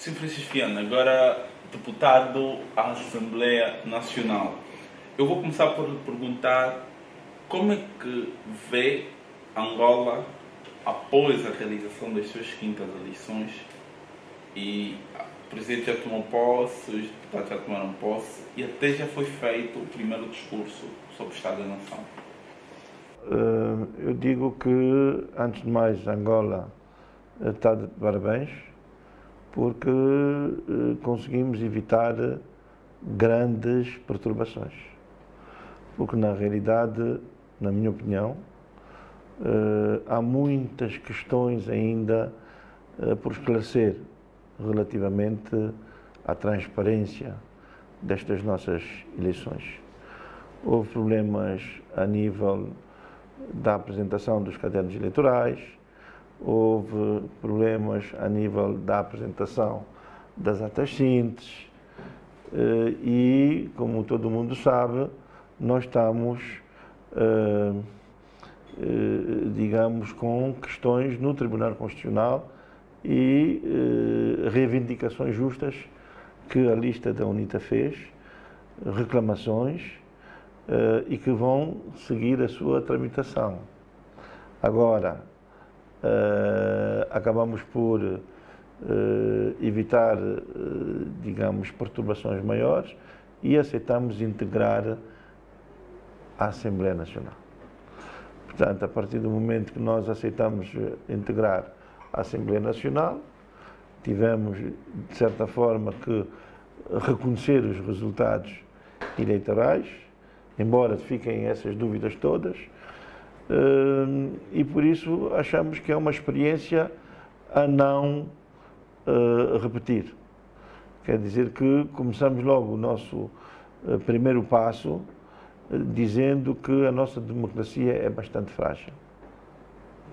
Sim, Francisco Viana, agora deputado à Assembleia Nacional. Eu vou começar por lhe perguntar como é que vê Angola após a realização das suas quintas eleições e o presidente já tomou posse, os deputados já tomaram posse e até já foi feito o primeiro discurso sobre o Estado da Nação. Eh, eu digo que, antes de mais, Angola está de parabéns porque eh, conseguimos evitar grandes perturbações. Porque, na realidade, na minha opinião, eh, há muitas questões ainda por esclarecer relativamente à transparência destas nossas eleições. Houve problemas a nível da apresentação dos cadernos eleitorais, houve problemas a nível da apresentação das atas síntese eh, e, como todo mundo sabe, nós estamos, eh, eh, digamos, com questões no Tribunal Constitucional e reivindicações justas que a lista da UNITA fez, reclamações e que vão seguir a sua tramitação. Agora, uh, acabamos por uh, evitar, digamos, perturbações maiores e aceitamos integrar a Assembleia Nacional. Portanto, a partir do momento que nós aceitamos integrar a Assembleia Nacional, tivemos, de certa forma, que reconhecer os resultados eleitorais, embora fiquem essas dúvidas todas, eh, e por isso achamos que é uma experiência a não eh, repetir. Quer dizer que começamos logo o nosso eh, primeiro passo dizendo que a nossa democracia é bastante frágil.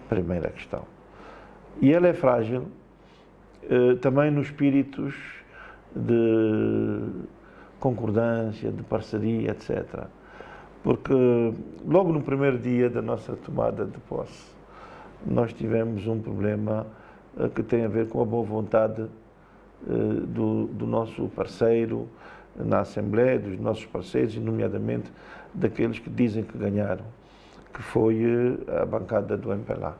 Primeira questão. E ela é frágil também nos espíritos de concordância, de parceria, etc porque logo no primeiro dia da nossa tomada de posse, nós tivemos um problema uh, que tem a ver com a boa vontade uh, do, do, nosso parceiro na Assembleia, dos nossos parceiros, e nomeadamente daqueles que dizem que ganharam, que foi uh, a bancada do MPLA.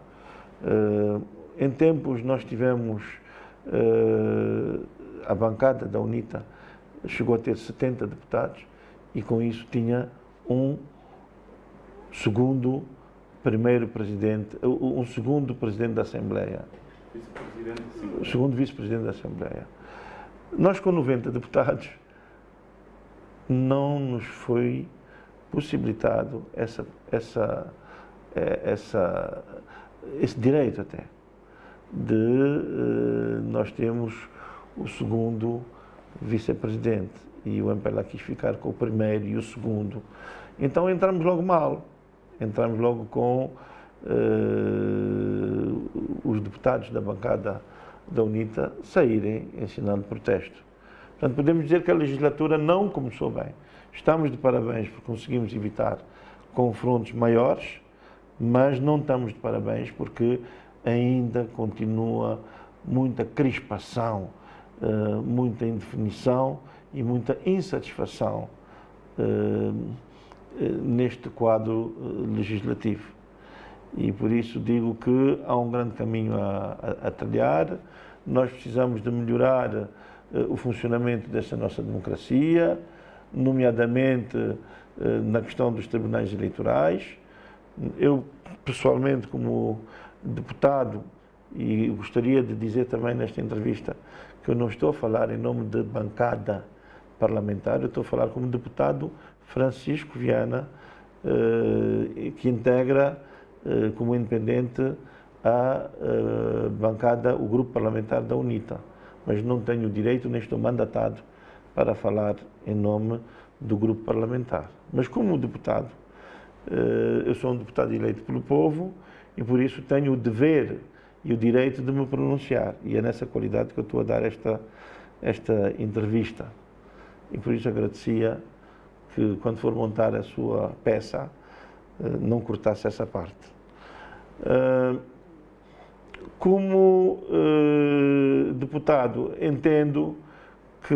em tempos nós tivemos a bancada da UNITA chegou a ter 70 deputados e com isso tinha um segundo primeiro presidente, um segundo presidente da Assembleia. O segundo vice-presidente da Assembleia. Nós, com 90 deputados, não nos foi possibilitado essa, essa, é, essa, esse direito até de uh, nós temos o segundo vice-presidente e o MPLA quis ficar com o primeiro e o segundo. Então entramos logo mal, entramos logo com uh, os deputados da bancada da UNITA saírem em sinal de protesto. Portanto, podemos dizer que a legislatura não começou bem. Estamos de parabéns porque conseguimos evitar confrontos maiores, mas não estamos de parabéns porque ainda continua muita crispação, eh, muita indefinição e muita insatisfação eh, eh, neste quadro legislativo. E por isso digo que há um grande caminho a, a, a trilhar, nós precisamos de melhorar o funcionamento desta nossa democracia, nomeadamente na questão dos tribunais eleitorais. Eu, pessoalmente, como deputado, e gostaria de dizer também nesta entrevista que eu não estou a falar em nome de bancada parlamentar, eu estou a falar como deputado Francisco Viana, eh, que integra eh, como independente a eh, bancada, o grupo parlamentar da UNITA, mas não tenho direito, nem estou mandatado para falar em nome do grupo parlamentar. Mas como deputado, eu sou um deputado eleito pelo povo e por isso tenho o dever e o direito de me pronunciar. E é nessa qualidade que eu estou a dar esta, esta entrevista. E por isso agradecia que, quando for montar a sua peça, eh, não cortasse essa parte. Eh, como uh, deputado, entendo que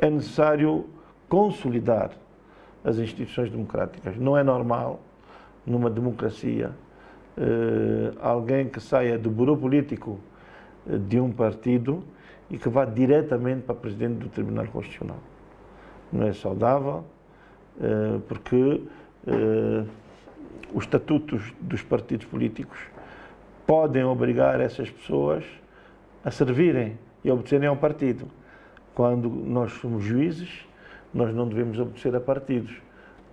é necessário consolidar as instituições democráticas. Não é normal, numa democracia, alguém que saia do bureau político de um partido e que vá diretamente para presidente do Tribunal Constitucional. Não é saudável, porque os estatutos dos partidos políticos podem obrigar essas pessoas a servirem e obedecerem ao partido. Quando nós somos juízes, nós não devemos obedecer a partidos,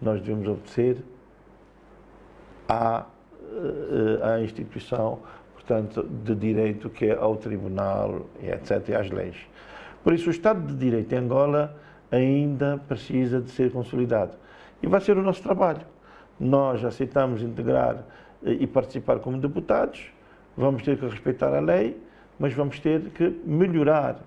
nós devemos obedecer à, eh, à instituição, portanto, de direito que é ao tribunal, etc., e às leis. Por isso, o Estado de Direito em Angola ainda precisa de ser consolidado. E vai ser o nosso trabalho. Nós aceitamos integrar eh, e participar como deputados, vamos ter que respeitar a lei, mas vamos ter que melhorar,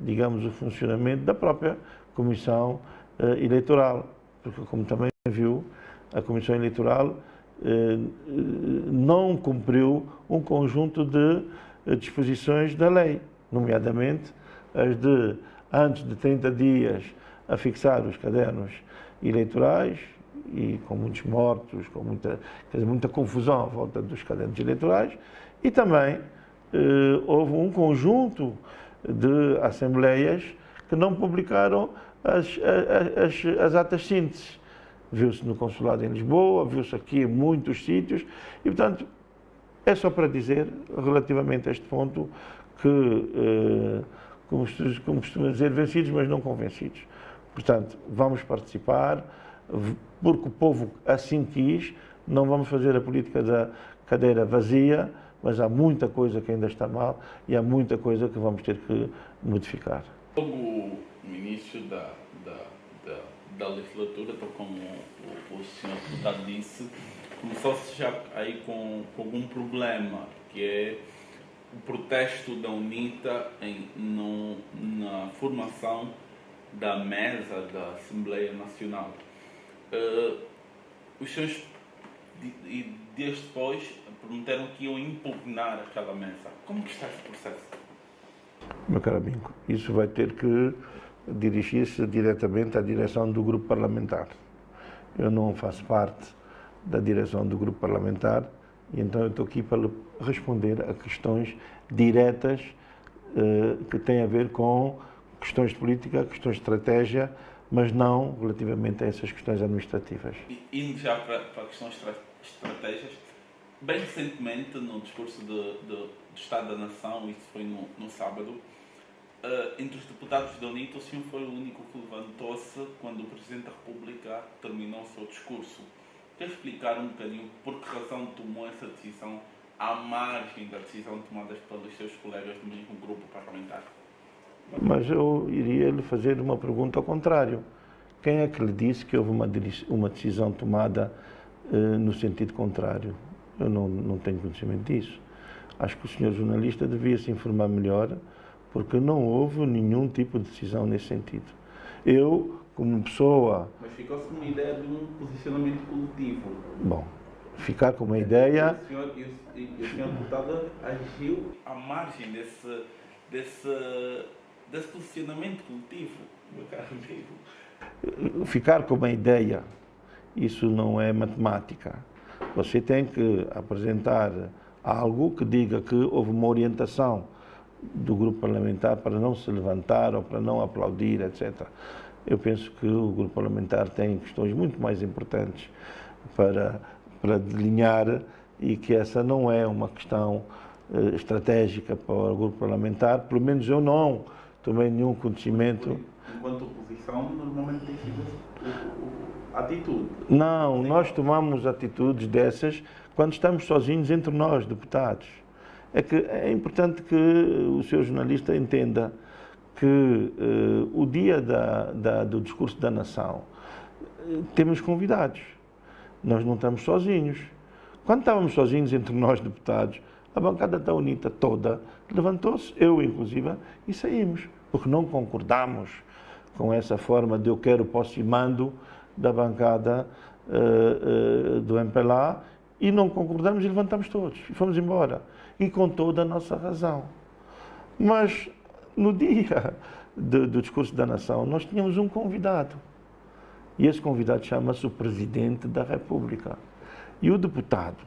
digamos, o funcionamento da própria Comissão uh, Eleitoral, porque como também viu, a Comissão Eleitoral não cumpriu um conjunto de uh, disposições da lei, nomeadamente as de, antes de 30 dias, a fixar os cadernos eleitorais, e com muitos mortos, com muita, dizer, muita confusão à volta dos cadernos eleitorais, e também eh, houve um conjunto de assembleias que não publicaram as, as, as atas síntese. Viu-se no consulado em Lisboa, viu-se aqui em muitos sítios, e portanto é só para dizer, relativamente a este ponto, que, eh, como, como costuma dizer, vencidos, mas não convencidos. Portanto, vamos participar, porque o povo assim quis, não vamos fazer a política da cadeira vazia, mas há muita coisa que ainda está mal e há muita coisa que vamos ter que modificar. Logo no início da, da, da, da legislatura, então, como o, o senhor deputado disse, começou-se já aí com, com algum problema, que é o protesto da UNITA em, no, na formação da mesa da Assembleia Nacional. Uh, os senhores, desde depois, prometeram que iam impugnar aquela mesa. Como que está esse processo? Meu caro amigo, isso vai ter que dirigir-se diretamente à direção do grupo parlamentar. Eu não faço parte da direção do grupo parlamentar e então eu estou aqui para responder a questões diretas uh, que têm a ver com questões de política, questões de estratégia, mas não relativamente a essas questões administrativas. Indo já para, para questões estratégias, bem recentemente, no discurso de, do Estado da Nação, isso foi no, no sábado, uh, entre os deputados da UNITA, o senhor foi o único que levantou-se quando o Presidente da República terminou o seu discurso. Quer explicar um bocadinho por que razão tomou essa decisão à margem da decisão tomada pelos seus colegas do mesmo grupo parlamentar? Mas eu iria lhe fazer uma pergunta ao contrário. Quem é que lhe disse que houve uma, uma decisão tomada uh, no sentido contrário? Eu não, não tenho conhecimento disso. Acho que o senhor jornalista devia se informar melhor, porque não houve nenhum tipo de decisão nesse sentido. Eu, como pessoa. Mas ficou-se uma ideia de um posicionamento coletivo. Bom, ficar com uma ideia. E o senhor, e o, e o senhor deputado agiu à margem desse, desse desse posicionamento coletivo, meu caro amigo. Ficar com uma ideia, isso não é matemática. Você tem que apresentar algo que diga que houve uma orientação do grupo parlamentar para não se levantar ou para não aplaudir, etc. Eu penso que o grupo parlamentar tem questões muito mais importantes para, para delinear e que essa não é uma questão eh, estratégica para o grupo parlamentar, pelo menos eu não tomei nenhum conhecimento. Enquanto oposição, normalmente tem sido atitude. Não, nós tomamos atitudes dessas quando estamos sozinhos entre nós, deputados. É que é importante que o seu jornalista entenda que uh, o dia da, da, do discurso da nação uh, temos convidados. Nós não estamos sozinhos. Quando estávamos sozinhos entre nós, deputados, a bancada da UNITA toda levantou-se, eu inclusive, e saímos, porque não concordamos com essa forma de eu quero, posso e mando da bancada uh, do MPLA e não concordamos e levantamos todos e fomos embora. E com toda a nossa razão. Mas no dia do, do discurso da nação, nós tínhamos um convidado. E esse convidado chama-se o Presidente da República. E o deputado,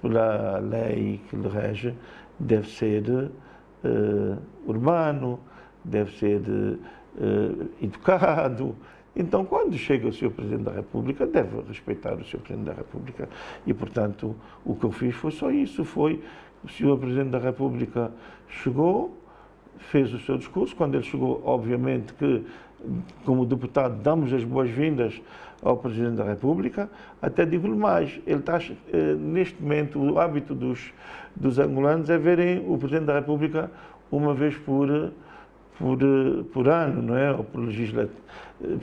pela lei que lhe rege, deve ser uh, urbano, deve ser uh, educado, então, quando chega o Sr. Presidente da República, deve respeitar o Sr. Presidente da República. E, portanto, o que eu fiz foi só isso, foi o Sr. Presidente da República chegou, fez o seu discurso. Quando ele chegou, obviamente que, como deputado, damos as boas-vindas ao Presidente da República. Até digo-lhe mais, ele está, eh, neste momento, o hábito dos, dos angolanos é verem o Presidente da República uma vez por por, por ano, não é? Ou por legislativo,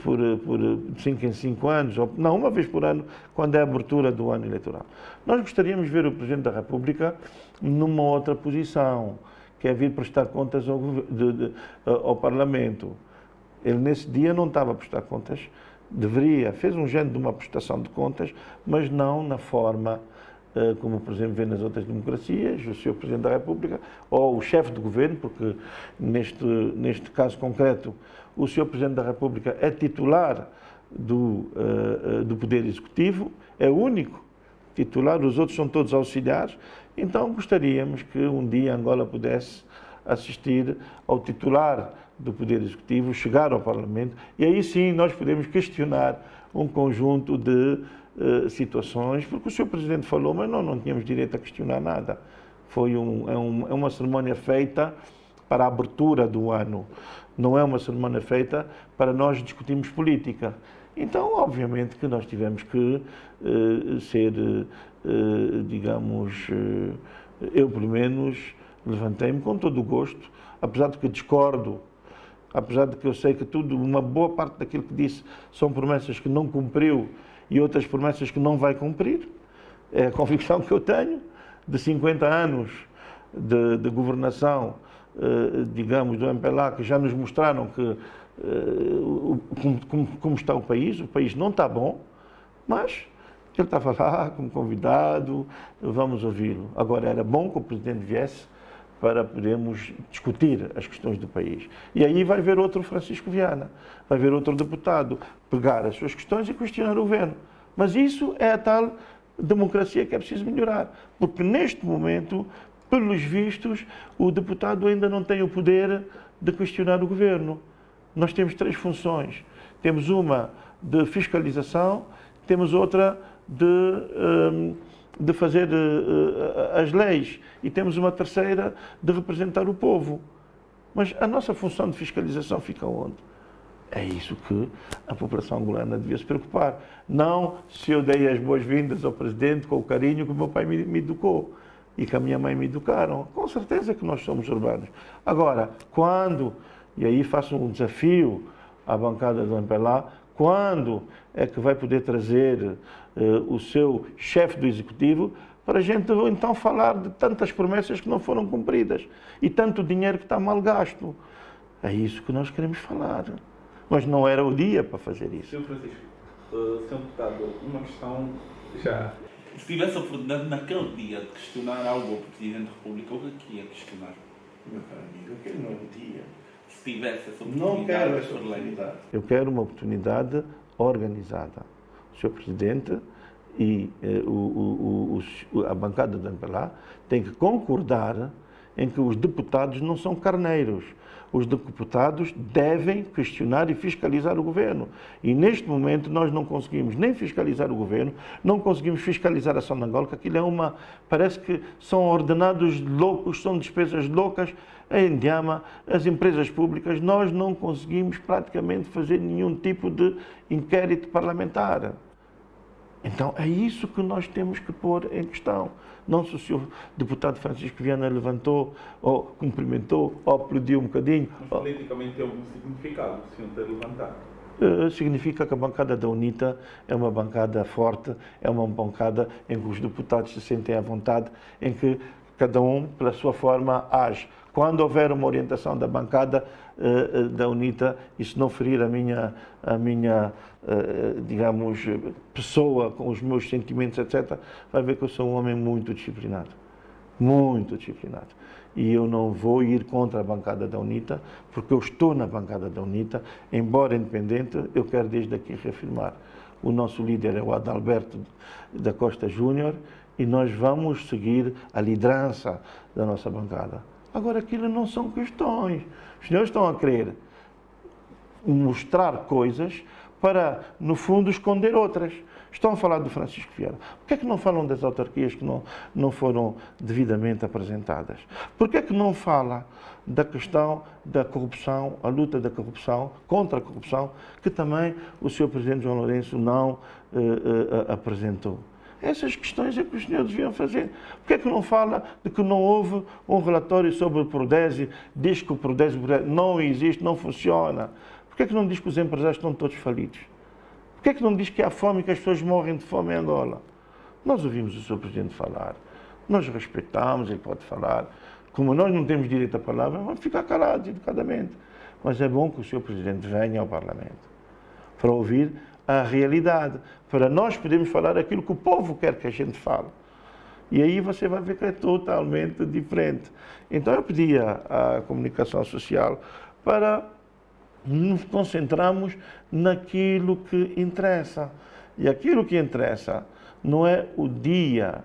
por, por cinco em cinco anos, ou, não, uma vez por ano, quando é a abertura do ano eleitoral. Nós gostaríamos de ver o Presidente da República numa outra posição, que é vir prestar contas ao, de, de, ao Parlamento. Ele, nesse dia, não estava a prestar contas, deveria, fez um género de uma prestação de contas, mas não na forma eh, como por exemplo vê nas outras democracias, o Sr. Presidente da República, ou o chefe de governo, porque neste, neste caso concreto o Sr. Presidente da República é titular do, uh, do Poder Executivo, é único titular, os outros são todos auxiliares, então gostaríamos que um dia Angola pudesse assistir ao titular do Poder Executivo, chegar ao Parlamento, e aí sim nós podemos questionar um conjunto de uh, situações, porque o Sr. Presidente falou, mas nós não tínhamos direito a questionar nada. Foi um, é, um, é uma cerimónia feita para a abertura do ano, não é uma cerimónia feita para nós discutirmos política. Então, obviamente que nós tivemos que uh, ser, uh, digamos, eu pelo menos levantei-me com todo o gosto, apesar de que discordo apesar de que eu sei que tudo, uma boa parte daquilo que disse são promessas que não cumpriu e outras promessas que não vai cumprir. É a convicção que eu tenho de 50 anos de, de governação, eh, digamos, do MPLA, que já nos mostraram que, eh, como, como, como está o país, o país não está bom, mas ele estava lá como convidado, vamos ouvi-lo. Agora, era bom que o presidente viesse para podermos discutir as questões do país. E aí vai ver outro Francisco Viana, vai ver outro deputado pegar as suas questões e questionar o governo. Mas isso é a tal democracia que é preciso melhorar, porque neste momento, pelos vistos, o deputado ainda não tem o poder de questionar o governo. Nós temos três funções. Temos uma de fiscalização, temos outra de hum, de fazer uh, as leis e temos uma terceira de representar o povo. Mas a nossa função de fiscalização fica onde? É isso que a população angolana devia se preocupar. Não se eu dei as boas-vindas ao presidente com o carinho que o meu pai me, me educou e que a minha mãe me educaram. Com certeza que nós somos urbanos. Agora, quando, e aí faço um desafio à bancada do MPLA, quando é que vai poder trazer uh, o seu chefe do executivo para a gente então falar de tantas promessas que não foram cumpridas e tanto dinheiro que está mal gasto. É isso que nós queremos falar. Mas não era o dia para fazer isso. Sr. Francisco, uh, Sr. Deputado, uma questão já. Se tivesse a oportunidade naquele dia de questionar algo ao Presidente da República, o que ia questionar? Meu caro amigo, aquele não é o dia tivesse essa oportunidade? Não quero essa oportunidade. Eu quero uma oportunidade organizada. O Sr. Presidente e eh, o, o, o, a bancada da MPLA têm que concordar em que os deputados não são carneiros os deputados devem questionar e fiscalizar o governo. E neste momento nós não conseguimos nem fiscalizar o governo, não conseguimos fiscalizar a ação de Angola, que aquilo é uma. parece que são ordenados loucos, são despesas loucas. Em Diama, as empresas públicas, nós não conseguimos praticamente fazer nenhum tipo de inquérito parlamentar. Então é isso que nós temos que pôr em questão. Não se o senhor deputado Francisco Viana levantou, ou cumprimentou, ou aplaudiu um bocadinho. Mas politicamente tem algum significado o senhor ter levantado? Uh, significa que a bancada da UNITA é uma bancada forte, é uma bancada em que os deputados se sentem à vontade, em que cada um, pela sua forma, age quando houver uma orientação da bancada uh, da UNITA, e se não ferir a minha, a minha uh, digamos, pessoa, com os meus sentimentos, etc., vai ver que eu sou um homem muito disciplinado. Muito disciplinado. E eu não vou ir contra a bancada da UNITA, porque eu estou na bancada da UNITA, embora independente, eu quero desde aqui reafirmar. O nosso líder é o Adalberto da Costa Júnior, e nós vamos seguir a liderança da nossa bancada. Agora, aquilo não são questões. Os senhores estão a querer mostrar coisas para, no fundo, esconder outras. Estão a falar do Francisco Vieira. Por que é que não falam das autarquias que não, não foram devidamente apresentadas? Por que é que não fala da questão da corrupção, a luta da corrupção, contra a corrupção, que também o Sr. Presidente João Lourenço não uh, uh, apresentou? Essas questões é que os senhores deviam fazer. Por que é que não fala de que não houve um relatório sobre o Prodésio, diz que o Prodésio não existe, não funciona? Por que é que não diz que os empresários estão todos falidos? Por que é que não diz que há fome e que as pessoas morrem de fome em Angola? Nós ouvimos o Sr. Presidente falar, nós respeitamos, ele pode falar. Como nós não temos direito à palavra, vamos ficar calados educadamente. Mas é bom que o Sr. Presidente venha ao Parlamento para ouvir a realidade, para nós podermos falar aquilo que o povo quer que a gente fale. E aí você vai ver que é totalmente diferente. Então eu pedia à comunicação social para nos concentrarmos naquilo que interessa. E aquilo que interessa não é o dia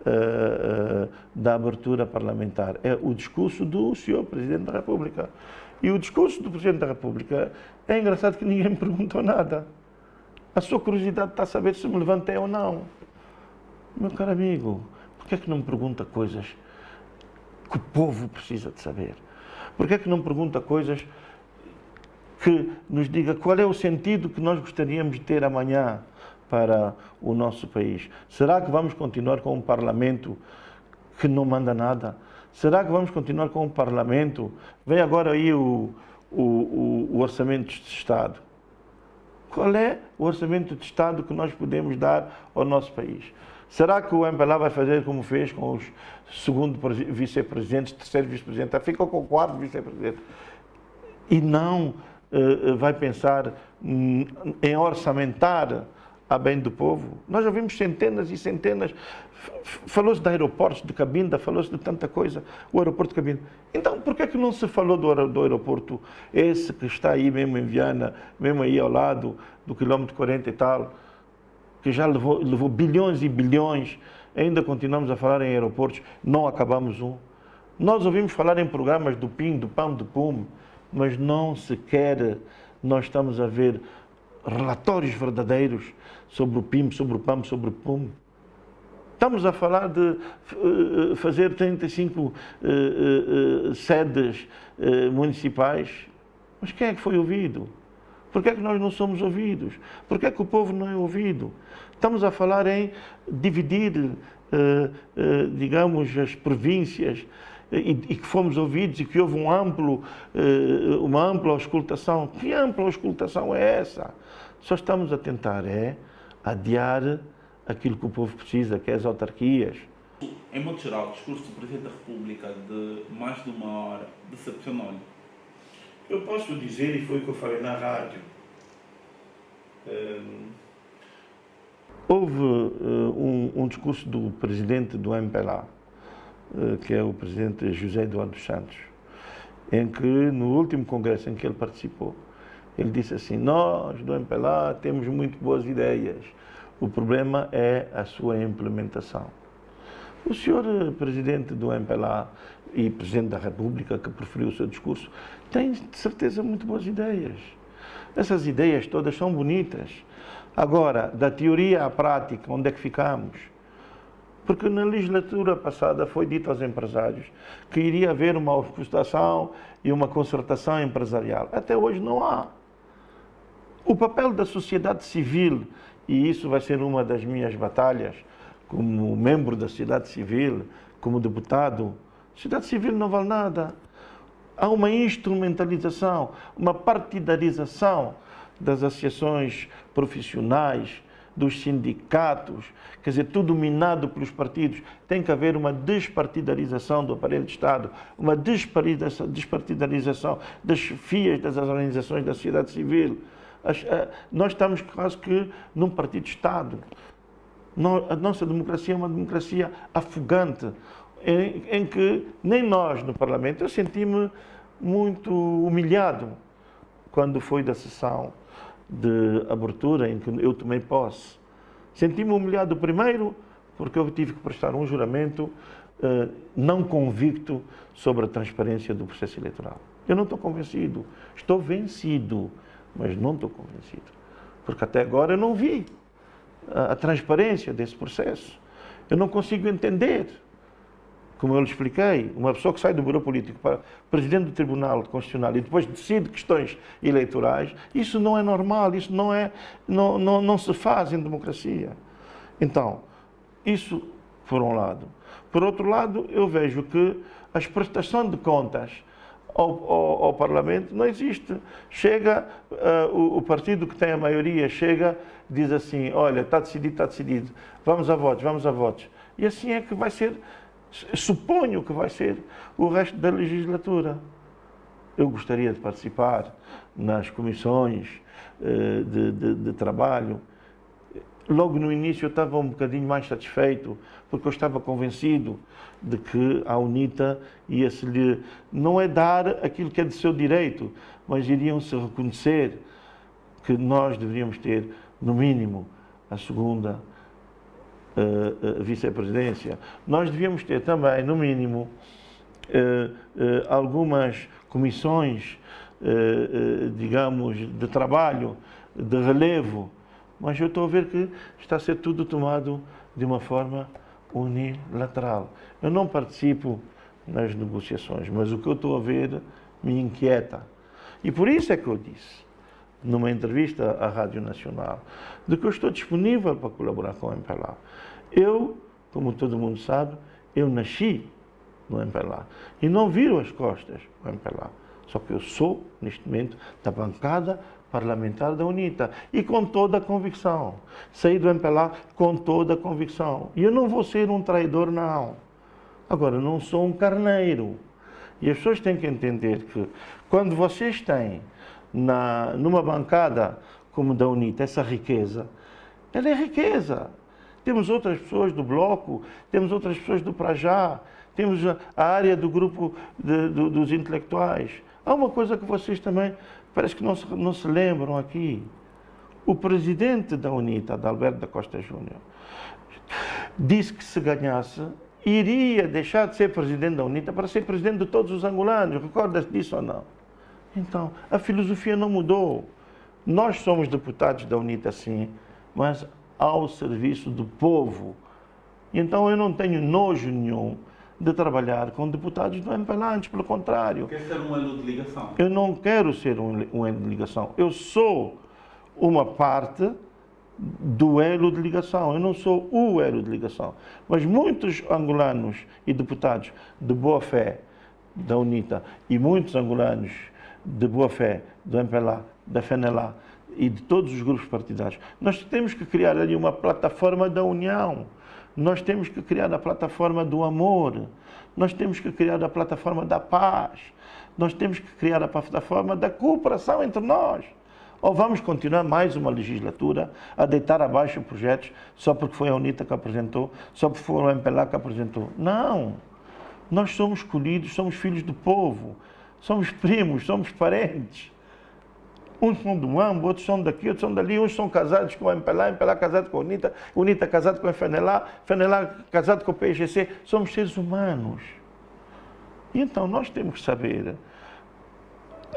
uh, da abertura parlamentar, é o discurso do senhor Presidente da República. E o discurso do Presidente da República é engraçado que ninguém me perguntou nada. A sua curiosidade está a saber se me levantei ou não. Meu caro amigo, por que é que não me pergunta coisas que o povo precisa de saber? Por que é que não me pergunta coisas que nos diga qual é o sentido que nós gostaríamos de ter amanhã para o nosso país? Será que vamos continuar com um parlamento que não manda nada? Será que vamos continuar com um parlamento? Vem agora aí o, o, o, o orçamento de Estado qual é o orçamento de Estado que nós podemos dar ao nosso país? Será que o MPLA vai fazer como fez com os segundo vice-presidentes, terceiro vice-presidente, ficou com o quarto vice-presidente? E não uh, vai pensar em orçamentar a bem do povo? Nós já vimos centenas e centenas Falou-se de aeroportos de Cabinda, falou-se de tanta coisa, o aeroporto de Cabinda. Então, por que, é que não se falou do, do aeroporto esse que está aí mesmo em Viana, mesmo aí ao lado do quilômetro 40 e tal, que já levou, levou bilhões e bilhões, ainda continuamos a falar em aeroportos, não acabamos um. Nós ouvimos falar em programas do PIN, do PAM, do PUM, mas não sequer nós estamos a ver relatórios verdadeiros sobre o PIM, sobre o PAM, sobre o PUM. Estamos a falar de uh, fazer 35 uh, uh, sedes eh, municipais, mas quem é que foi ouvido? Por que é que nós não somos ouvidos? Por que é que o povo não é ouvido? Estamos a falar em dividir, eh, eh, digamos, as províncias e, e, que fomos ouvidos e que houve um amplo, uma ampla auscultação. Que ampla auscultação é essa? Só estamos a tentar é adiar aquilo que o povo precisa, que é as autarquias. Em modo geral, o discurso do Presidente da República de mais de uma hora decepcionou-lhe? Eu posso dizer, e foi o que eu falei na rádio, hum, houve uh, um, um, discurso do presidente do MPLA, uh, que é o presidente José Eduardo Santos, em que no último congresso em que ele participou, ele disse assim, nós do MPLA temos muito boas ideias, o problema é a sua implementação. O senhor eh, presidente do MPLA e presidente da República, que preferiu o seu discurso, tem de certeza muito boas ideias. Essas ideias todas são bonitas. Agora, da teoria à prática, onde é que ficamos? Porque na legislatura passada foi dito aos empresários que iria haver uma auscultação e uma concertação empresarial. Até hoje não há. O papel da sociedade civil e isso vai ser uma das minhas batalhas como membro da sociedade civil, como deputado. A sociedade civil não vale nada. Há uma instrumentalização, uma partidarização das associações profissionais, dos sindicatos, quer dizer, tudo dominado pelos partidos. Tem que haver uma despartidarização do aparelho de Estado, uma despartidarização das FIAs, das organizações da sociedade civil. Eh, nós estamos quase que num partido de Estado. A nossa democracia é uma democracia afogante, em, em que nem nós no Parlamento, eu senti-me muito humilhado quando foi da sessão de abertura em que eu tomei posse. Senti-me humilhado primeiro porque eu tive que prestar um juramento eh, não convicto sobre a transparência do processo eleitoral. Eu não estou convencido. Estou vencido, mas não estou convencido. Porque até agora eu não vi a, a transparência desse processo. Eu não consigo entender como eu lhe expliquei, uma pessoa que sai do Bureau Político para Presidente do Tribunal Constitucional e depois decide questões eleitorais, isso não é normal, isso não, é, não, não, não se faz em democracia. Então, isso por um lado. Por outro lado, eu vejo que a prestação de contas ao, ao, ao Parlamento não existe. Chega, uh, o, o, partido que tem a maioria chega, diz assim, olha, está decidido, está decidido, vamos a votos, vamos a votos. E assim é que vai ser suponho que vai ser o resto da legislatura. Eu gostaria de participar nas comissões eh, de, de, de, trabalho. Logo no início eu estava um bocadinho mais satisfeito, porque eu estava convencido de que a UNITA ia-se lhe, não é dar aquilo que é de seu direito, mas iriam-se reconhecer que nós deveríamos ter, no mínimo, a segunda uh, vice-presidência, nós devíamos ter também, no mínimo, uh, algumas comissões, digamos, de trabalho, de relevo, mas eu estou a ver que está a ser tudo tomado de uma forma unilateral. Eu não participo nas negociações, mas o que eu estou a ver me inquieta. E por isso é que eu disse, numa entrevista à Rádio Nacional, de que eu estou disponível para colaborar com o MPLA. Eu, como todo mundo sabe, eu nasci no MPLA e não viro as costas ao MPLA. Só que eu sou, neste momento, da bancada parlamentar da UNITA e com toda a convicção. Saí do MPLA com toda a convicção. E eu não vou ser um traidor, não. Agora, não sou um carneiro. E as pessoas têm que entender que quando vocês têm na, numa bancada como da UNITA essa riqueza, ela é riqueza. Temos outras pessoas do Bloco, temos outras pessoas do Prajá, temos a área do grupo de, do, dos intelectuais. Há uma coisa que vocês também parece que não se, não se lembram aqui. O presidente da UNITA, Adalberto da Costa Júnior, disse que se ganhasse, iria deixar de ser presidente da UNITA para ser presidente de todos os angolanos. Recordas disso ou não? Então, a filosofia não mudou. Nós somos deputados da UNITA, sim, mas ao serviço do povo. Então eu não tenho nojo nenhum de trabalhar com deputados do MPLA, antes pelo contrário. Quer ser um elo de ligação? Eu não quero ser um, um elo de ligação. Eu sou uma parte do elo de ligação. Eu não sou o elo de ligação. Mas muitos angolanos e deputados de boa fé da UNITA e muitos angolanos de boa fé do MPLA, da FENELA, e de todos os grupos partidários. Nós temos que criar ali uma plataforma da união. Nós temos que criar a plataforma do amor. Nós temos que criar a plataforma da paz. Nós temos que criar a plataforma da cooperação entre nós. Ou vamos continuar mais uma legislatura a deitar abaixo projetos só porque foi a UNITA que apresentou, só porque foi o MPLA que apresentou. Não! Nós somos escolhidos, somos filhos do povo, somos primos, somos parentes. Uns são do AMBO, outros são daqui, outros são dali, uns são casados com a MPLA, MPLA casado com a UNITA, UNITA casado com a FNLA, FNLA casado com o PGC. Somos seres humanos. E então nós temos que saber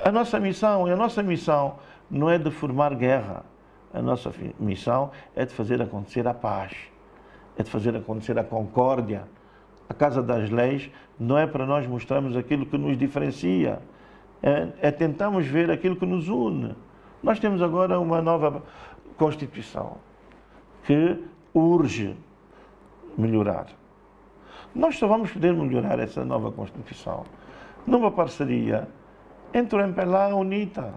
a nossa missão, e a nossa missão não é de formar guerra. A nossa missão é de fazer acontecer a paz, é de fazer acontecer a concórdia. A Casa das Leis não é para nós mostrarmos aquilo que nos diferencia, é, é tentarmos ver aquilo que nos une. Nós temos agora uma nova Constituição que urge melhorar. Nós só vamos poder melhorar essa nova Constituição numa parceria entre o MPLA e a UNITA.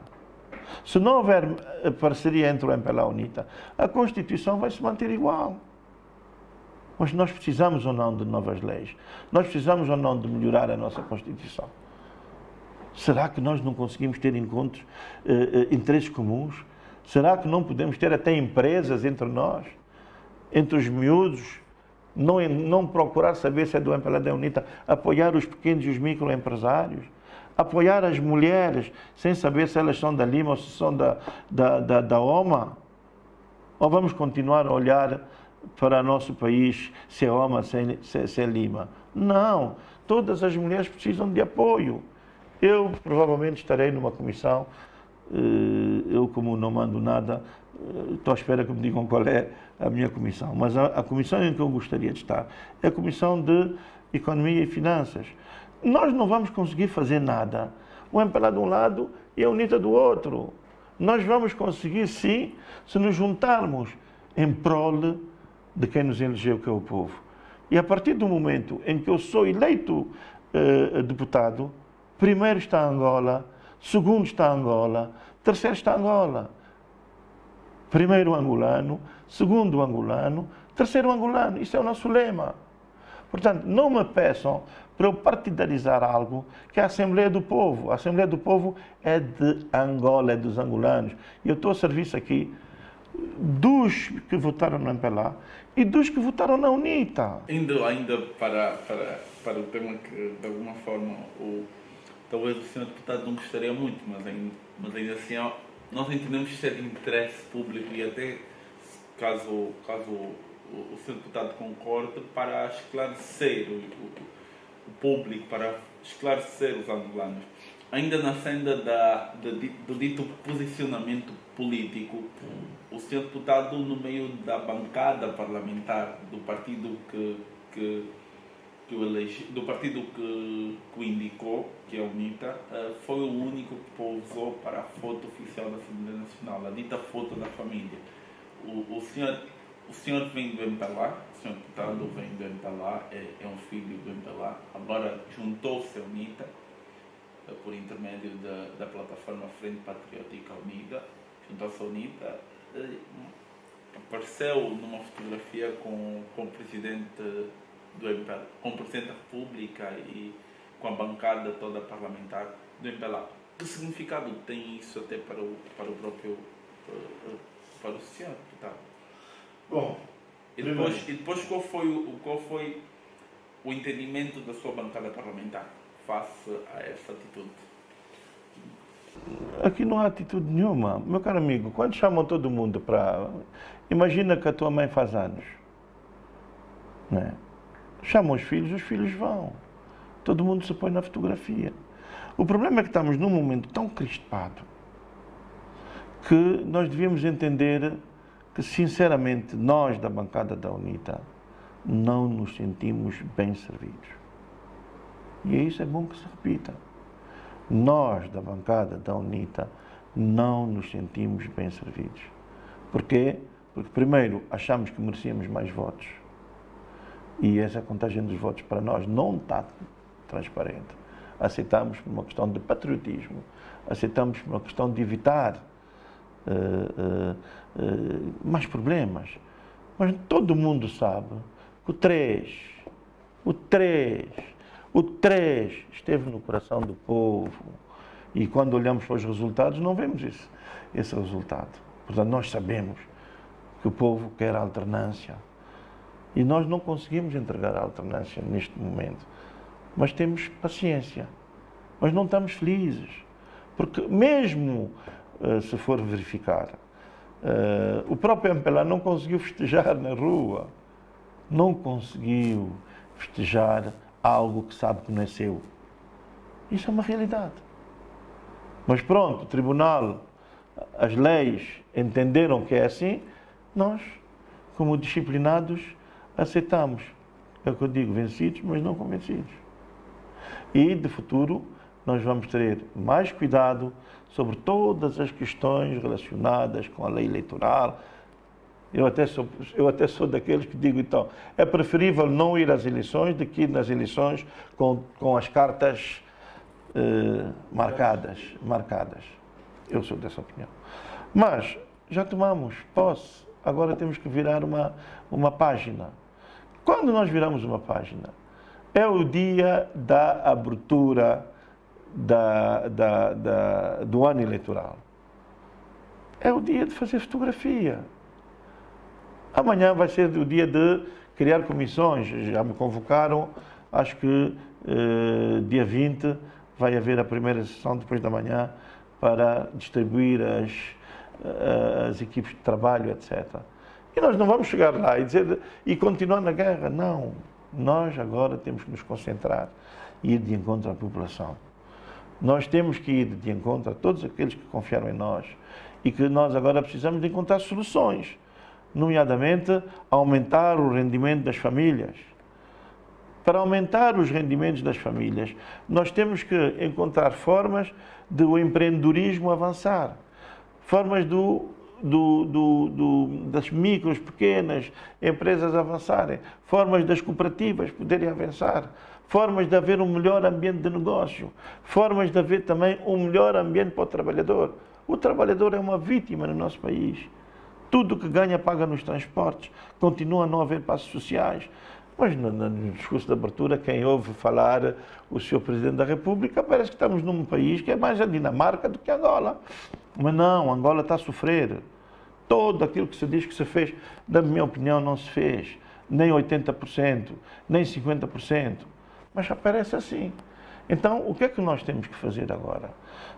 Se não houver eh, parceria entre o MPLA e a UNITA, a Constituição vai se manter igual. Mas nós precisamos ou não de novas leis? Nós precisamos ou não de melhorar a nossa Constituição? Será que nós não conseguimos ter encontros, eh, eh, interesses comuns? Será que não podemos ter até empresas entre nós, entre os miúdos, não, não procurar saber se é do MPLA da UNITA, apoiar os pequenos e os microempresários, apoiar as mulheres sem saber se elas são da Lima ou se são da, da, da, da OMA? Ou vamos continuar a olhar para nosso país se é OMA, se é, se, se é Lima? Não, todas as mulheres precisam de apoio. Eu provavelmente estarei numa comissão, eh, eu como não mando nada, eh, estou à espera que me digam qual é a minha comissão. Mas a, a comissão em que eu gostaria de estar é a comissão de Economia e Finanças. Nós não vamos conseguir fazer nada. O MPLA de um lado e a UNITA do outro. Nós vamos conseguir sim se nos juntarmos em prol de quem nos elegeu, que é o povo. E a partir do momento em que eu sou eleito eh, deputado, primeiro está Angola, segundo está Angola, terceiro está Angola. Primeiro angolano, segundo angolano, terceiro angolano. Isso é o nosso lema. Portanto, não me peçam para eu partidarizar algo que é a Assembleia do Povo. A Assembleia do Povo é de Angola, é dos angolanos. E eu estou a serviço aqui dos que votaram no MPLA e dos que votaram na UNITA. Ainda, ainda para, para, para o tema que, de alguma forma, o, talvez o senhor deputado não gostaria muito, mas ainda, mas ainda assim nós entendemos que isso é de interesse público e até caso, caso o, o senhor deputado concorde, para esclarecer o, o, o público, para esclarecer os angolanos. Ainda na senda da, da, do dito posicionamento político, o senhor deputado, no meio da bancada parlamentar do partido que, que, que elege, do partido que, que o indicou, que é o UNITA, eh, foi o único que pousou para a foto oficial da Assembleia Nacional, a dita foto da família. O, o senhor o senhor vem do MPLA, o senhor deputado vem do MPLA, é, é um filho do MPLA, agora juntou-se à UNITA, eh, por intermédio da, da plataforma Frente Patriótica Unida, juntou-se à UNITA, eh, apareceu numa fotografia com, com o presidente do MPLA, com o presidente da República e com a bancada toda parlamentar do MPLA. Que significado tem isso até para o, para o próprio para, para o senhor deputado? Bom, e depois, e depois qual, foi o, qual foi o entendimento da sua bancada parlamentar face a essa atitude? Aqui não há atitude nenhuma. Meu caro amigo, quando chamam todo mundo para. Imagina que a tua mãe faz anos. Né? Chamam os filhos, os filhos vão. Todo mundo se põe na fotografia. O problema é que estamos num momento tão crispado que nós devíamos entender que, sinceramente, nós da bancada da UNITA não nos sentimos bem servidos. E isso é bom que se repita. Nós da bancada da UNITA não nos sentimos bem servidos. Porquê? Porque, primeiro, achamos que merecíamos mais votos. E essa contagem dos votos para nós não está transparente. Aceitamos por uma questão de patriotismo, aceitamos por uma questão de evitar uh, uh, mais problemas. Mas todo mundo sabe que o 3, o 3, o 3 esteve no coração do povo. E quando olhamos para os resultados, não vemos esse, esse resultado. Portanto, nós sabemos que o povo quer alternância. E nós não conseguimos entregar a alternância neste momento. Mas temos paciência. Mas não estamos felizes. Porque mesmo uh, se for verificar, Uh, o próprio MPLA não conseguiu festejar na rua, não conseguiu festejar algo que sabe que não é seu. Isso é uma realidade. Mas pronto, o tribunal, as leis entenderam que é assim, nós, como disciplinados, aceitamos. É o que eu digo, vencidos, mas não convencidos. E, de futuro, nós vamos ter mais cuidado sobre todas as questões relacionadas com a lei eleitoral. Eu até sou, eu até sou daqueles que digo, então, é preferível não ir às eleições do que ir nas eleições com, com as cartas eh, marcadas, marcadas. Eu sou dessa opinião. Mas já tomamos posse, agora temos que virar uma, uma página. Quando nós viramos uma página, é o dia da abertura da, da, da, do ano eleitoral. É o dia de fazer fotografia. Amanhã vai ser o dia de criar comissões. Já me convocaram, acho que eh, dia 20 vai haver a primeira sessão depois da manhã para distribuir as, eh, as equipes de trabalho, etc. E nós não vamos chegar lá e dizer e continuar na guerra. Não. Nós agora temos que nos concentrar e ir de encontro à população. Nós temos que ir de encontro a todos aqueles que confiaram em nós e que nós agora precisamos de encontrar soluções, nomeadamente aumentar o rendimento das famílias. Para aumentar os rendimentos das famílias, nós temos que encontrar formas do empreendedorismo avançar, formas do do, do, do, das micros, pequenas empresas avançarem, formas das cooperativas poderem avançar, formas de haver um melhor ambiente de negócio, formas de haver também um melhor ambiente para o trabalhador. O trabalhador é uma vítima no nosso país. Tudo que ganha paga nos transportes, continua a não haver passos sociais. Mas no, no, discurso de abertura, quem ouve falar o Sr. Presidente da República, parece que estamos num país que é mais a Dinamarca do que Angola. Mas não, Angola está a sofrer. Todo aquilo que se diz que se fez, na minha opinião, não se fez. Nem 80%, nem 50%. Mas aparece assim. Então, o que é que nós temos que fazer agora?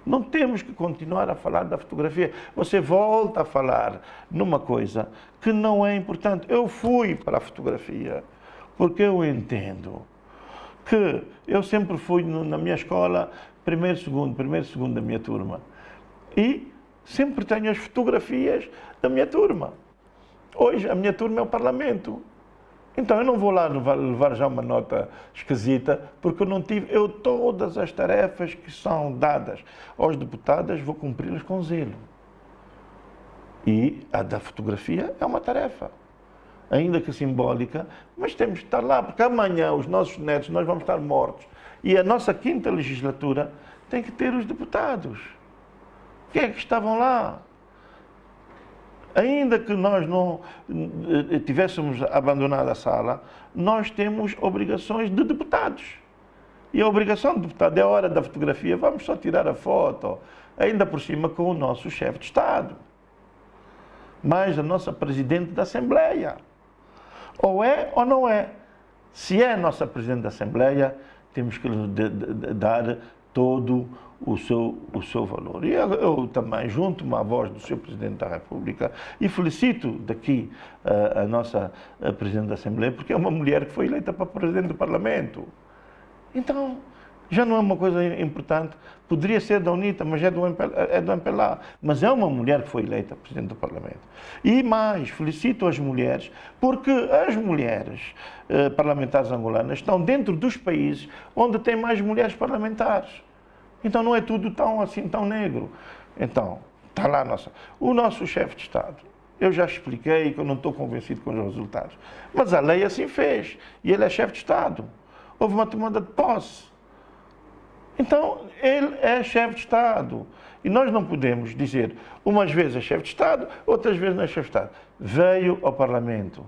Não temos que continuar a falar da fotografia. Você volta a falar numa coisa que não é importante. Eu fui para a fotografia porque eu entendo que eu sempre fui na minha escola primeiro, segundo, primeiro, segundo da minha turma. E sempre tenho as fotografias da minha turma. Hoje a minha turma é o Parlamento. Então eu não vou lá levar, já uma nota esquisita, porque eu não tive, eu todas as tarefas que são dadas aos deputados vou cumpri-las com zelo. E a da fotografia é uma tarefa, ainda que simbólica, mas temos que estar lá, porque amanhã os nossos netos, nós vamos estar mortos. E a nossa quinta legislatura tem que ter os deputados. Quem é que estavam lá? Ainda que nós não eh, tivéssemos abandonado a sala, nós temos obrigações de deputados. E a obrigação do deputado é a hora da fotografia, vamos só tirar a foto, ainda por cima com o nosso chefe de Estado, mais a nossa presidente da Assembleia. Ou é ou não é. Se é a nossa presidente da Assembleia, temos que lhe dar todo o seu, o seu valor. E eu, eu também junto-me à voz do Sr. Presidente da República e felicito daqui uh, a nossa a Presidente da Assembleia, porque é uma mulher que foi eleita para Presidente do Parlamento. Então, já não é uma coisa importante. Poderia ser da UNITA, mas é do, MPLA, é do MPLA. Mas é uma mulher que foi eleita Presidente do Parlamento. E mais, felicito as mulheres, porque as mulheres eh, parlamentares angolanas estão dentro dos países onde tem mais mulheres parlamentares. Então não é tudo tão assim, tão negro. Então, está lá nossa. O nosso chefe de Estado, eu já expliquei que eu não estou convencido com os resultados. Mas a lei assim fez. E ele é chefe de Estado. Houve uma tomada de posse. Então, ele é chefe de Estado. E nós não podemos dizer, umas vezes é chefe de Estado, outras vezes não é chefe de Estado. Veio ao Parlamento.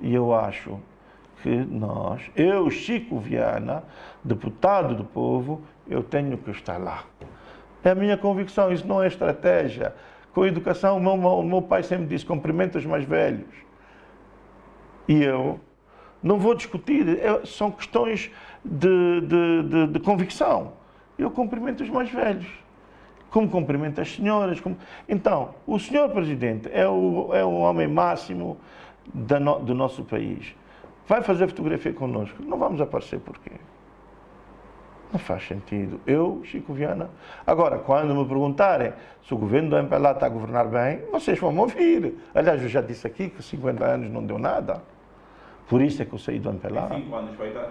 E eu acho que nós, eu, Chico Viana, deputado do povo, eu tenho que estar lá. É a minha convicção, isso não é estratégia. Com a educação, o meu, meu pai sempre disse, cumprimenta os mais velhos. E eu não vou discutir, é, são questões de, de, de, de, convicção. Eu cumprimento os mais velhos, como cumprimento as senhoras. Como... Então, o senhor Presidente é o, é o homem máximo no, do nosso país. Vai fazer fotografia connosco. Não vamos aparecer por quê? Não faz sentido. Eu, Chico Viana. Agora, quando me perguntarem se o governo do MPLA está a governar bem, vocês vão me ouvir. Aliás, eu já disse aqui que 50 anos não deu nada. Por isso é que eu saí do MPLA. 5 anos vai dar?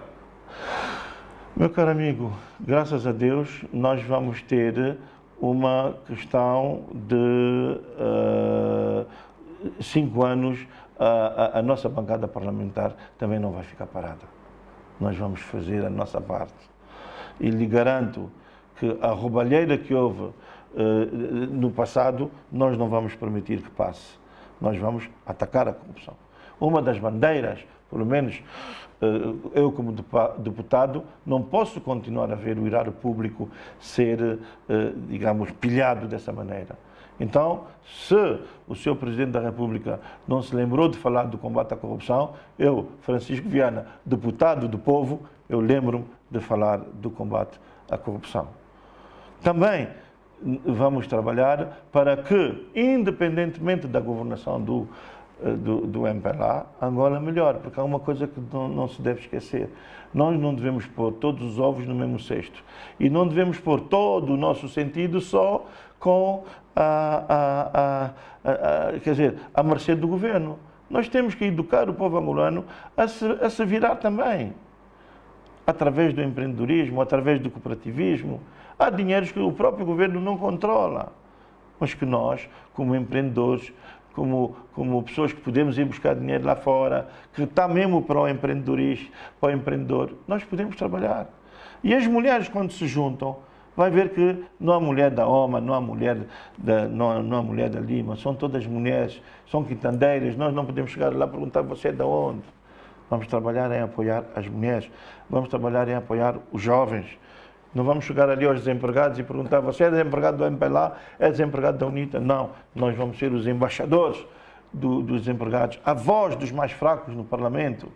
Meu caro amigo, graças a Deus, nós vamos ter uma questão de uh, cinco anos, a, a, a nossa bancada parlamentar também não vai ficar parada. Nós vamos fazer a nossa parte e lhe garanto que a roubalheira que houve no passado, nós não vamos permitir que passe. Nós vamos atacar a corrupção. Uma das bandeiras, pelo menos eu como deputado, não posso continuar a ver o erário público ser, digamos, pilhado dessa maneira. Então, se o senhor Presidente da República não se lembrou de falar do combate à corrupção, eu, Francisco Viana, deputado do povo, eu lembro-me de falar do combate à corrupção. Também vamos trabalhar para que, independentemente da governação do, eh, do, do MPLA, Angola melhore, porque há uma coisa que não, não, se deve esquecer. Nós não devemos pôr todos os ovos no mesmo cesto. E não devemos pôr todo o nosso sentido só com a, a, a, a, quer dizer, a mercê do governo. Nós temos que educar o povo angolano a se, a se virar também, através do empreendedorismo, através do cooperativismo. Há dinheiros que o próprio governo não controla, mas que nós, como empreendedores, como, como pessoas que podemos ir buscar dinheiro lá fora, que está mesmo para o empreendedorismo, para o empreendedor, nós podemos trabalhar. E as mulheres, quando se juntam, vai ver que não há mulher da OMA, não há mulher da, não, não há mulher da Lima, são todas mulheres, são quitandeiras, nós não podemos chegar lá e perguntar você é de onde. Vamos trabalhar em apoiar as mulheres, vamos trabalhar em apoiar os jovens. Não vamos chegar ali aos desempregados e perguntar você é desempregado do MPLA, é desempregado da UNITA. Não, nós vamos ser os embaixadores do, dos desempregados, a voz dos mais fracos no Parlamento.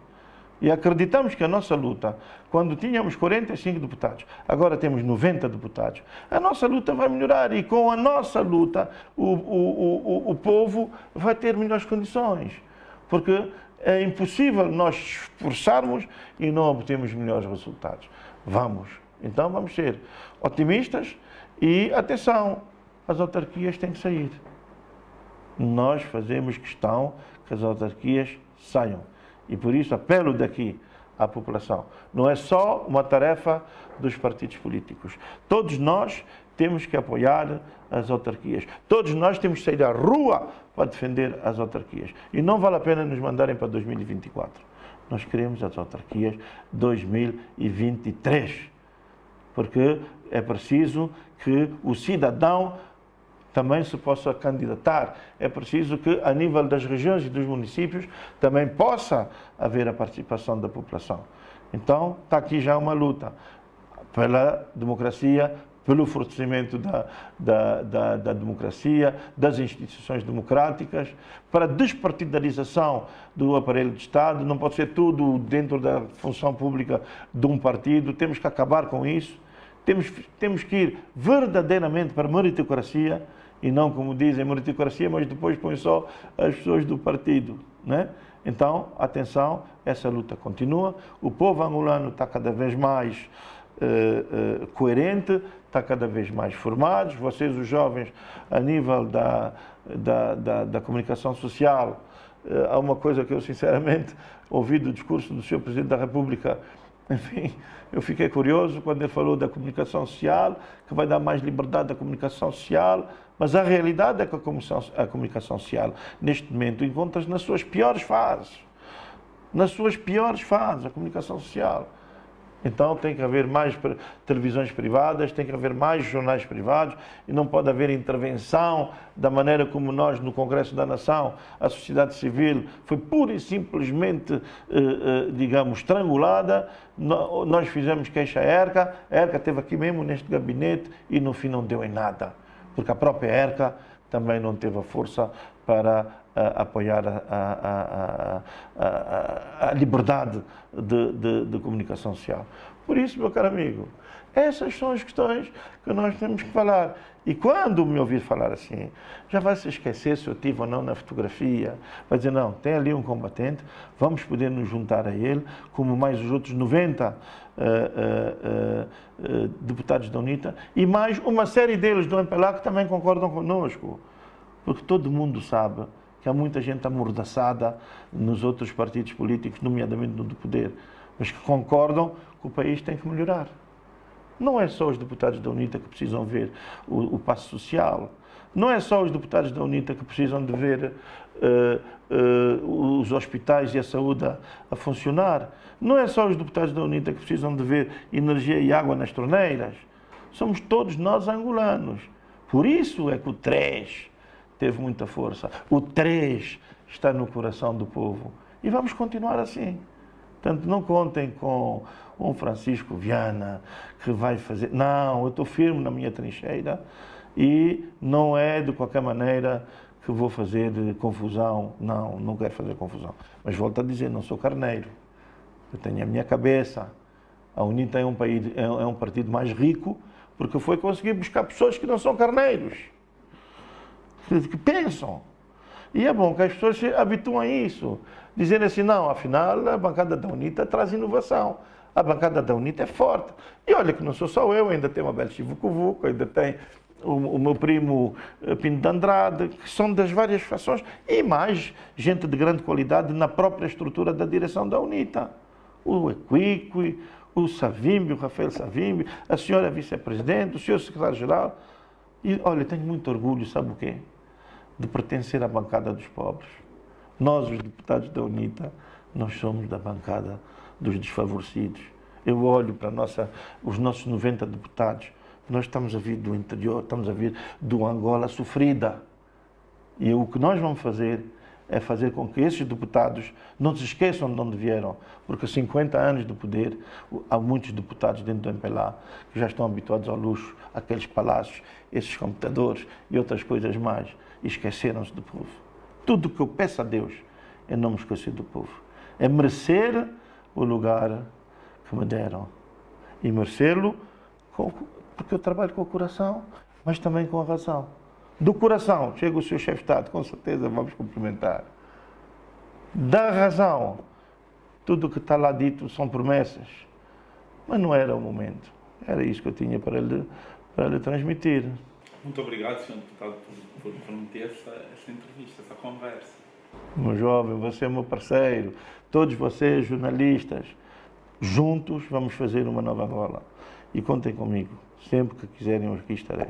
E acreditamos que a nossa luta, quando tínhamos 45 deputados, agora temos 90 deputados, a nossa luta vai melhorar e com a nossa luta o, o, o, o povo vai ter melhores condições. Porque é impossível nós esforçarmos e não obtermos melhores resultados. Vamos. Então vamos ser otimistas e atenção, as autarquias têm que sair. Nós fazemos questão que as autarquias saiam. E por isso apelo daqui à população. Não é só uma tarefa dos partidos políticos. Todos nós temos que apoiar as autarquias. Todos nós temos que sair à rua para defender as autarquias. E não vale a pena nos mandarem para 2024. Nós queremos as autarquias 2023. Porque é preciso que o cidadão também se possa candidatar. É preciso que, a nível das regiões e dos municípios, também possa haver a participação da população. Então, está aqui já uma luta pela democracia, pelo fortalecimento da, da, da, da, democracia, das instituições democráticas, para a despartidarização do aparelho de Estado. Não pode ser tudo dentro da função pública de um partido, temos que acabar com isso. Temos, temos que ir verdadeiramente para a meritocracia, e não como dizem meritocracia, mas depois põe só as pessoas do partido. Né? Então, atenção, essa luta continua. O povo angolano está cada vez mais uh, uh, coerente, está cada vez mais formado. Vocês, os jovens, a nível da, da, da, da comunicação social, uh, há uma coisa que eu, sinceramente, ouvi do discurso do Sr. Presidente da República, enfim, eu fiquei curioso quando ele falou da comunicação social, que vai dar mais liberdade à comunicação social, mas a realidade é que a comunicação, a comunicação social, neste momento, encontra-se nas suas piores fases. Nas suas piores fases, a comunicação social. Então tem que haver mais televisões privadas, tem que haver mais jornais privados e não pode haver intervenção da maneira como nós no Congresso da Nação, a sociedade civil foi pura e simplesmente, eh, eh, digamos, estrangulada. Nós fizemos queixa à ERCA, a ERCA esteve aqui mesmo neste gabinete e no fim não deu em nada porque a própria ERCA também não teve a força para apoiar a, a, a, a liberdade de, de, de, comunicação social. Por isso, meu caro amigo, essas são as questões que nós temos que falar. E quando me ouvir falar assim, já vai se esquecer se eu tive ou não na fotografia. Vai dizer, não, tem ali um combatente, vamos poder nos juntar a ele, como mais os outros 90 uh, uh, uh, deputados da UNITA, e mais uma série deles do MPLA que também concordam conosco. Porque todo mundo sabe que há muita gente amordaçada nos outros partidos políticos, nomeadamente no do poder, mas que concordam que o país tem que melhorar. Não é só os deputados da UNITA que precisam ver o, o passo social. Não é só os deputados da UNITA que precisam de ver uh, uh, os hospitais e a saúde a, a, funcionar. Não é só os deputados da UNITA que precisam de ver energia e água nas torneiras. Somos todos nós angolanos. Por isso é que o 3 teve muita força. O 3 está no coração do povo. E vamos continuar assim. Portanto, não contem com um Francisco Viana que vai fazer. Não, eu estou firme na minha trincheira e não é de qualquer maneira que vou fazer confusão. Não, não quero fazer confusão. Mas volto a dizer, não sou carneiro. Eu tenho a minha cabeça. A UNITA é um, país, é um partido mais rico porque foi conseguir buscar pessoas que não são carneiros, que pensam. E é bom que as pessoas se habituem a isso. Dizendo assim, não, afinal a bancada da UNITA traz inovação. A bancada da UNITA é forte. E olha que não sou só eu, ainda tem uma Bel Chivucovuco, ainda tem o, o, meu primo eh, Pinto de Andrade, que são das várias fações, e mais gente de grande qualidade na própria estrutura da direção da UNITA. O Equique, o Savimbi, o Rafael Savimbi, a senhora vice-presidente, o senhor secretário-geral. E olha, tenho muito orgulho, sabe o quê? De pertencer à bancada dos pobres. Nós, os deputados da UNITA, nós somos da bancada dos desfavorecidos. Eu olho para nossa, os nossos 90 deputados, nós estamos a vir do interior, estamos a vir do Angola sofrida. E o que nós vamos fazer é fazer com que esses deputados não se esqueçam de onde vieram, porque 50 anos de poder, há muitos deputados dentro do MPLA que já estão habituados ao luxo, aqueles palácios, esses computadores e outras coisas mais, esqueceram-se do povo. Tudo que eu peço a Deus é não me esquecer do povo. É merecer o lugar que me deram. E merecê-lo porque eu trabalho com o coração, mas também com a razão. Do coração, chega o seu chefe de Estado, com certeza vamos cumprimentar. Da razão, tudo o que está lá dito são promessas. Mas não era o momento. Era isso que eu tinha para lhe, para lhe transmitir. Muito obrigado, Sr. Deputado, por, por permitir essa, essa entrevista, essa conversa. Meu jovem, você é meu parceiro. Todos vocês, jornalistas, juntos vamos fazer uma nova Angola. E contem comigo. Sempre que quiserem, aqui estarei.